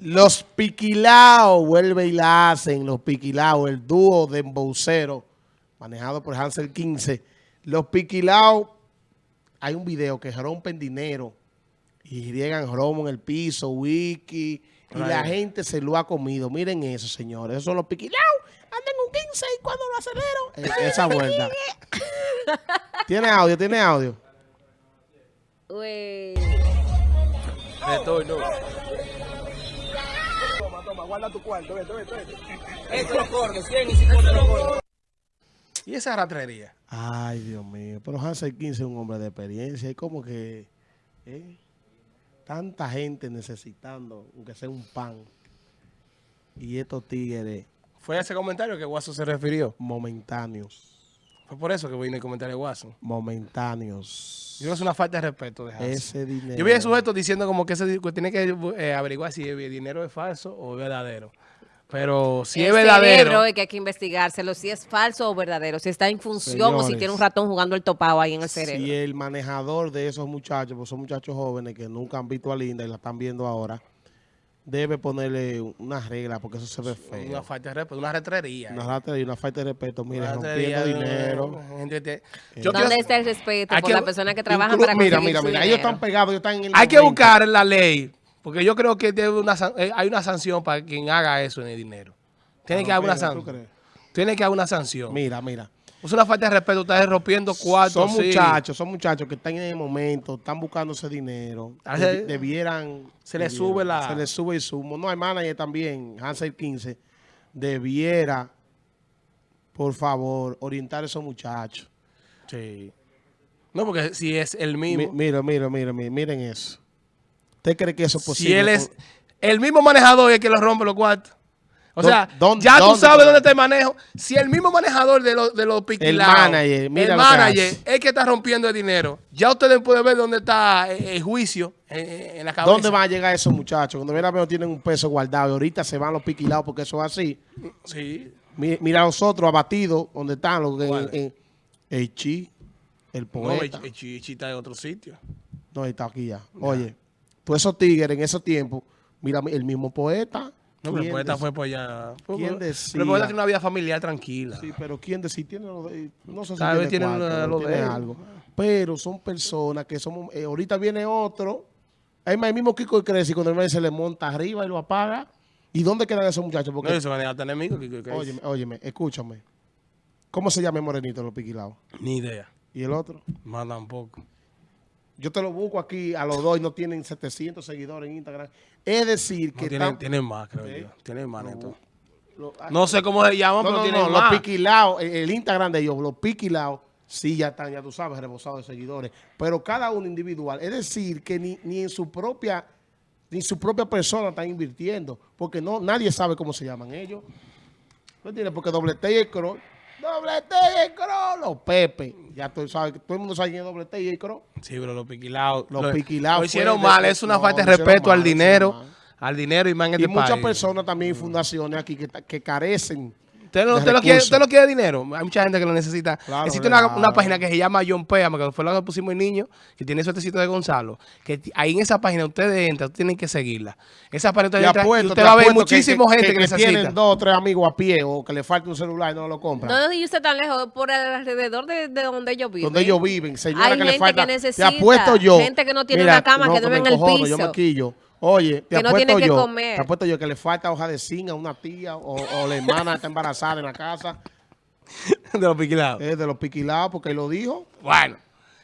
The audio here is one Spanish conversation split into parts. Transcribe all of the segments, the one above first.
Los Piquilaos vuelve y la hacen. Los Piquilaos, el dúo de emboucero manejado por Hansel 15. Los Piquilaos, hay un video que rompen dinero y riegan romo en el piso, wiki, y la gente se lo ha comido. Miren eso, señores. Esos son los Piquilaos. Andan un 15 y cuando lo acelero. Eh, esa vuelta. ¿Tiene audio? ¿Tiene audio? Uy. Estoy, guarda tu cuarto, vete, vete, vete. Esto lo corto, 100 y 50 lo corto. ¿Y esa ratrería? Ay, Dios mío. Pero Hansel 15 es un hombre de experiencia. Y como que... ¿eh? Tanta gente necesitando, aunque sea un pan. Y estos tigres Fue a ese comentario que Guaso se refirió. momentáneos. Fue por eso que vino el comentario de Guaso. Momentáneos. Yo creo que es una falta de respeto de. Ese dinero. Yo vi a sujeto diciendo como que ese que tiene que eh, averiguar si el dinero es falso o es verdadero. Pero si es verdadero, cerebro es que hay que investigárselo, si es falso o verdadero, si está en función o si tiene un ratón jugando el topado ahí en el cerebro. Si el manejador de esos muchachos, pues son muchachos jóvenes que nunca han visto a Linda y la están viendo ahora, debe ponerle una regla porque eso se ve una feo. falta de respeto, una retrería. Una y una falta de respeto. Mire, Una rompiendo retrería, dinero. gente que te- Eh, Yo ¿Dónde quiero- está el respeto Hay por que- las personas que trabajan Inclu- para Mira, mira, mira. Ellos están pegados, ellos están en el Hay que buscar la ley, porque yo creo que debe una, eh, hay una sanción para quien haga eso en el dinero. Tiene que haber una Mira, ¿tú sanción. crees? Tiene que haber una sanción. Mira, mira. Es una falta de respeto, ustedes rompiendo cuartos. Son sí. muchachos, son muchachos que están en el momento, están buscando ese dinero. Ah, Debi- debieran... se le debieran- sube la- Se le sube el sumo. No, hay manager también, Hansel 15, debiera, por favor, orientar a esos muchachos. Sí. No, porque si es el Mi- mismo. Mira, mira, mira, miren eso. ¿Usted cree que eso es posible? si él es el mismo manejador es que lo rompe los cuartos. O ¿Dó- sea, dónde- ya tú sabes dónde está el manejo. Si el mismo manejador de los de los piquilados, manager, mira el que manager hace. es que está rompiendo el dinero. Ya ustedes pueden ver dónde está eh, el juicio eh, en la cabeza. ¿Dónde van a llegar esos muchachos? Cuando vienen a ver, no tienen un peso guardado y ahorita se van los piquilados porque eso es así. Sí. Mi- Mira a los otros abatidos, donde están los que en, ¿Cuál? en- el chi, el No, poeta. el, el chi- el chi está en otro sitio. No, está aquí ya. Oye, todos esos tigres en esos tiempos, mira, el mismo poeta. No, pero el ¿quién poeta fue por allá. ¿Quién decía? Pero el poeta tiene una vida familiar tranquila. Sí, pero ¿quién decir? Tiene no sé si Tal vez tiene, cuarto, lo- tiene de algo. Pero son personas que somos... eh, ahorita viene otro. Hay más, el mismo Kiko crece y cuando el se le monta arriba y lo apaga. ¿Y dónde quedan esos muchachos? No, Porque, eso maneja hasta enemigo. que- que- que- óyeme, óyeme, escúchame. ¿Cómo se llama el morenito de los piquilados? Ni idea. ¿Y el otro? Más tampoco. Yo te lo busco aquí a los dos y no tienen 700 seguidores en Instagram. Es decir, No, que tienen, tienen más, creo ¿Eh? yo. Tienen más, neto. lo- No sé cómo se llaman, No, pero no, tienen no, más. los piquilados, el, el Instagram de ellos, los piquilados, sí ya están, ya tú sabes, rebosados de seguidores. Pero cada uno individual. Es decir, que ni, ni en su propia ni su propia persona están invirtiendo. Porque no nadie sabe cómo se llaman ellos. ¿No entiendes? Porque doble T y el Cro. Doble T y el Cro. Los Pepe. Ya tú sabes, todo el mundo sabe quién es doble T y el Cro. Sí, pero los piquilados. Los lo- piquilados Lo hicieron fue de- mal. Es una no, falta de respeto al mal, hicieron dinero. mal. Al dinero y más en Y este muchas país. personas también y fundaciones aquí que, que carecen. ¿Usted no, usted, lo quiere, usted no quiere dinero? Hay mucha gente que lo necesita. Claro, Existe una, claro. una página que se llama John Péame, que fue la que pusimos el niño, que tiene suertecito de Gonzalo. Que ahí en esa página ustedes entran, tienen que seguirla. Esa página usted Te entra y apuesto, usted te va a ver apuesto que- muchísima que, gente que, que necesita. tienen dos o tres amigos a pie o que le falta un celular y no lo compran. No, y usted tan lejos, por alrededor de, de donde ellos viven. donde ellos viven, señora Hay que le gente falta. que necesita, te apuesto yo. gente que no tiene una cama, que duerme en el encojono, Yo me piso. quillo. Oye, te Que no apuesto tiene que yo. comer. Te apuesto yo que le falta hoja de zinc a una tía o, o la hermana está embarazada en la casa. de los piquilados. Es de los piquilados porque lo dijo. Bueno,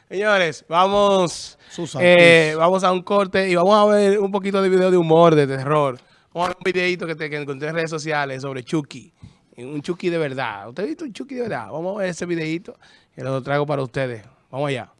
señores, vamos, Susan, eh, vamos a un corte y vamos a ver un poquito de video de humor, de terror. Vamos a ver un videito que, te, que encontré en redes sociales sobre Chucky. Un Chucky de verdad. ¿Usted ha visto un Chucky de verdad? Vamos a ver ese videito y lo traigo para ustedes. Vamos allá.